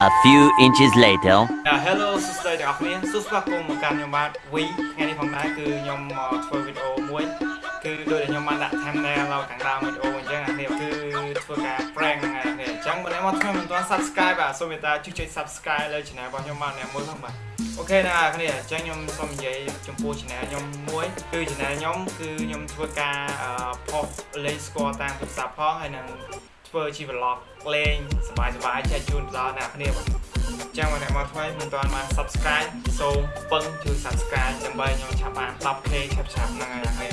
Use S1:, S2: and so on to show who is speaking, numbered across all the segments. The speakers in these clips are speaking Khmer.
S1: A few inches later.
S2: Hello សួស្តីទាំងអស់គ្នាសួស្តីគុំមកកាន់ខ្ញុំបាទ V ថ្ងៃនេះផងដែរគឺខ្ញុំមកធ្វើវីដេអូមួយគឺដូចដែលខ្ញុំបានដាក់ thumbnail នៅខាងដើមវីដេអូអញ្ចឹងអានេះគឺធ្វើការ prank ហ្នឹងហើយអញ្ចឹងបើអ្នកមកធ្វើមិនទាន់ subscribe បាទសូមមេត្តាជួយចុច subscribe លើ channel របស់ខ្ញុំបាទអ្នកមួយផងបាទអូខេណាអ្នកគ្នាអញ្ចឹងខ្ញុំសូមនិយាយចំពោះ channel ខ្ញុំមួយគឺ channel ខ្ញុំគឺខ្ញុំធ្វើការ post លេងស្គាល់តាមទូរស័ព្ទផងហើយនឹង ធ្វើជា vlog លេងសប្បាយៗចែកជូនដល់អ្នកគ្នាបាទចឹងបើអ្នកមកថ្មីមិនទាន់បាន subscribe សូមពឹងជួយ subscribe ដើម្បីខ្ញុំឆាប់បាន 10k ឆាប់ឆាប់ហ្នឹងហើយហើយ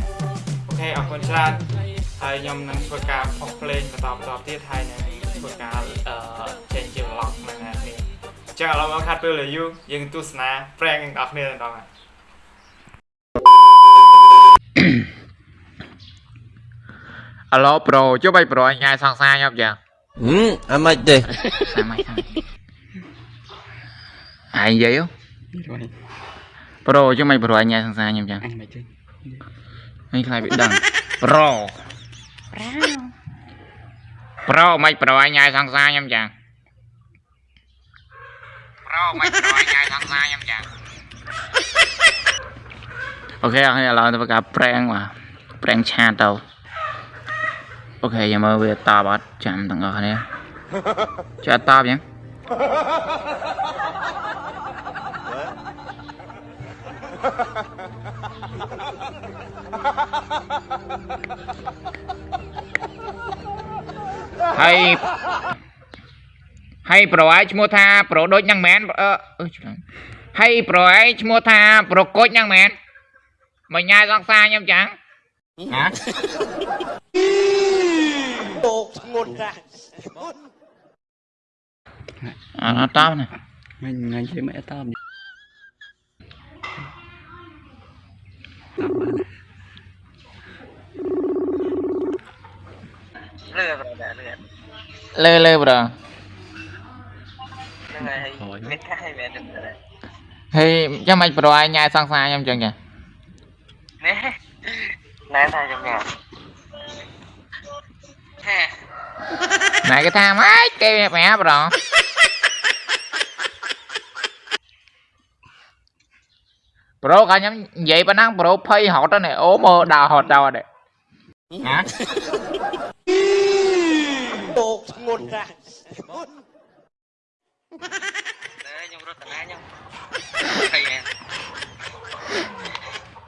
S2: អូខេអរគុណច្រើនហើយខ្ញុំនឹងធ្វើការផុសភ្លេងបន្តបន្តទៀតហើយនឹងធ្វើការអឺចេញជា vlog ហ្នឹងហើយគ្នាចឹងឥឡូវមកខាត់ពេលលើយូយើងទស្សនា prank ទាំងអស់គ្នាទាំងអស់ហើយ
S3: អា ឡូប្រូចុះបីប្រូញ៉ាយសង្សារខ្ញុំយ៉ាង
S4: ហឹមអាម៉េចទេ
S3: សាម៉េចហើយអាយនិយាយហ៎ប្រូចុះមិនប្រូញ៉ាយសង្សារខ្ញុំយ៉ាង
S5: អញមិនចេញ
S3: នេះខ្លាចវាដឹងប្រូប្រូមិនប្រូញ៉ាយសង្សារខ្ញុំយ៉ាងប្រូមិនប្រូញ៉ាយសង្សារខ្ញុំយ៉ាងអូខេអរគុណឥឡូវធ្វើការ prank បាទ prank ឆាទៅ អូខេយកមើលវាតបអត់ចាំទាំងអស់គ្នាចាត់តបយ៉ាងហើយហើយប្រឯឈ្មោះថាប្រដូចហ្នឹងមែនអឺអឺឆ្លងហើយប្រឯឈ្មោះថាប្រកុចហ្នឹងមែនមកញ៉ាយសង្សារខ្ញុំចឹងហ៎
S4: តោក ធ្ងន់ណាស់
S3: អត់តបណា
S5: មិញថ្ងៃជិះមិនអត់តាម
S6: លឿនប្រដៅលឿន
S3: លើលើប្រ
S6: ហ្នឹងហើយមានកាយមែនទេ
S3: ហើយចាំមិនប្រឯញ៉ាយសង្សារខ្ញុំចឹងចា
S6: នេះណែថាខ្ញុំញ៉ាំ
S3: ណែគេថាម៉េចគេប្រាប់ប្រប្រូកាខ្ញុំនិយាយប៉ុណ្ណឹងប្រូភ័យហត់ទៅនេះអូមើលដើរហត់ទៅអត់ទេហ៎
S4: តោកធ្ងន់ណាស់
S6: ខ្ញុំរត់តាខ្ញុំភ័យមែន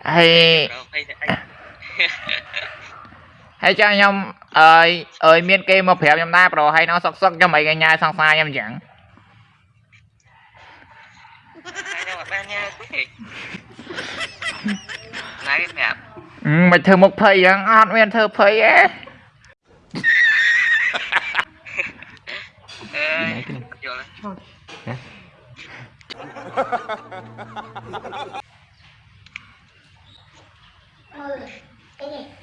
S3: ហើយ
S6: ប្រភ័យតែអី
S3: ហើយចាំខ្ញុំ អើយអើយមានគេមកប្រាប់ខ្ញុំដែរប្រូហើយនៅសុកសុកខ្ញុំអីកញ្ញាយសង្សារខ្ញុំចឹង
S6: ខ្ញុំអត់បានញ៉ាំទេណៃប្រាប់
S3: ហឹមមិនធ្វើមុខភ័យចឹងអត់មានធ្វើភ័យទេ
S6: អើយយល់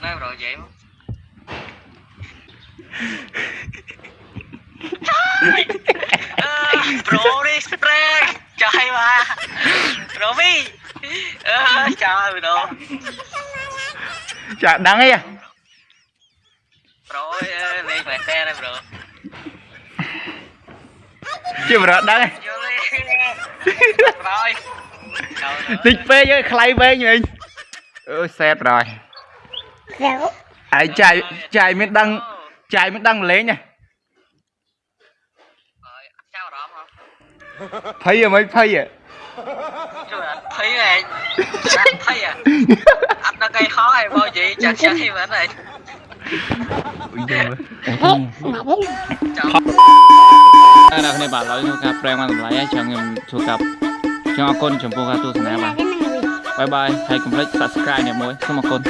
S6: ណែប្រនិយាយមក ប្រូនេះ spray ចាយមកប្រូវីអឺចាយម្ដង
S3: ចាដឹងអី
S6: ប្រូអើយលេងមែនតើប្រូ
S3: ជាប្រូដឹងឯង
S6: យល់ទេប្រូយចោល
S3: តិចពេកអើយខ្លៃពេកវិញអឺសែត rồi ហើយចាយចាយមានដឹងចាយមានដឹង chạy mới đăng lấy nha. Thấy à mấy thấy à thấy à thấy à anh nó cây khó hay bao gì chẳng chẳng thêm anh này ta là hôm bà nói thu cặp prem ăn cho con chồng cô gà tu sẵn bà bye bye. Hãy complete subscribe nè mỗi xong một con.